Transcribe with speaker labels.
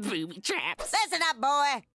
Speaker 1: booby traps.
Speaker 2: Listen up, boy.